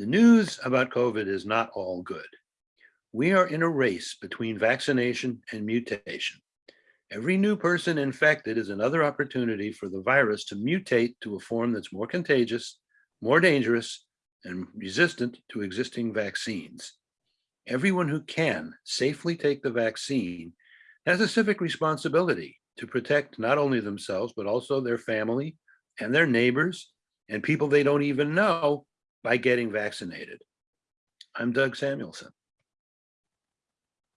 The news about COVID is not all good. We are in a race between vaccination and mutation. Every new person infected is another opportunity for the virus to mutate to a form that's more contagious, more dangerous, and resistant to existing vaccines. Everyone who can safely take the vaccine has a civic responsibility to protect not only themselves, but also their family and their neighbors and people they don't even know by getting vaccinated. I'm Doug Samuelson.